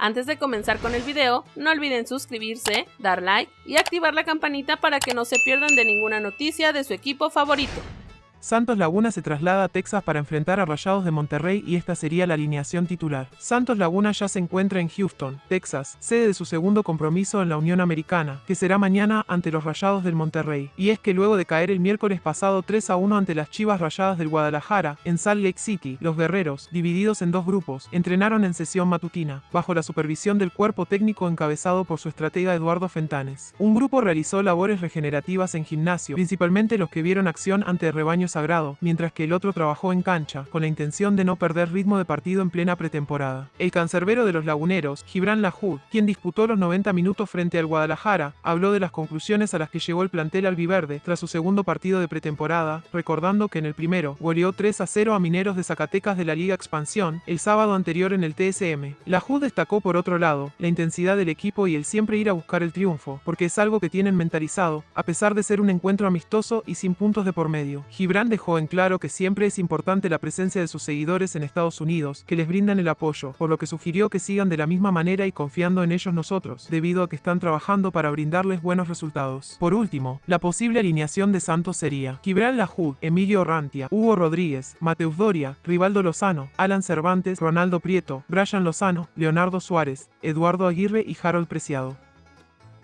Antes de comenzar con el video, no olviden suscribirse, dar like y activar la campanita para que no se pierdan de ninguna noticia de su equipo favorito. Santos Laguna se traslada a Texas para enfrentar a Rayados de Monterrey y esta sería la alineación titular. Santos Laguna ya se encuentra en Houston, Texas, sede de su segundo compromiso en la Unión Americana, que será mañana ante los Rayados del Monterrey. Y es que luego de caer el miércoles pasado 3 a 1 ante las Chivas Rayadas del Guadalajara, en Salt Lake City, los guerreros, divididos en dos grupos, entrenaron en sesión matutina, bajo la supervisión del cuerpo técnico encabezado por su estratega Eduardo Fentanes. Un grupo realizó labores regenerativas en gimnasio, principalmente los que vieron acción ante rebaños sagrado, mientras que el otro trabajó en cancha, con la intención de no perder ritmo de partido en plena pretemporada. El cancerbero de los laguneros, Gibran Lahoud, quien disputó los 90 minutos frente al Guadalajara, habló de las conclusiones a las que llegó el plantel albiverde tras su segundo partido de pretemporada, recordando que en el primero goleó 3 a 0 a Mineros de Zacatecas de la Liga Expansión el sábado anterior en el TSM. Lahoud destacó por otro lado la intensidad del equipo y el siempre ir a buscar el triunfo, porque es algo que tienen mentalizado, a pesar de ser un encuentro amistoso y sin puntos de por medio. Gibran dejó en claro que siempre es importante la presencia de sus seguidores en Estados Unidos, que les brindan el apoyo, por lo que sugirió que sigan de la misma manera y confiando en ellos nosotros, debido a que están trabajando para brindarles buenos resultados. Por último, la posible alineación de Santos sería Gibran Lahoud, Emilio Rantia, Hugo Rodríguez, Mateus Doria, Rivaldo Lozano, Alan Cervantes, Ronaldo Prieto, Brian Lozano, Leonardo Suárez, Eduardo Aguirre y Harold Preciado.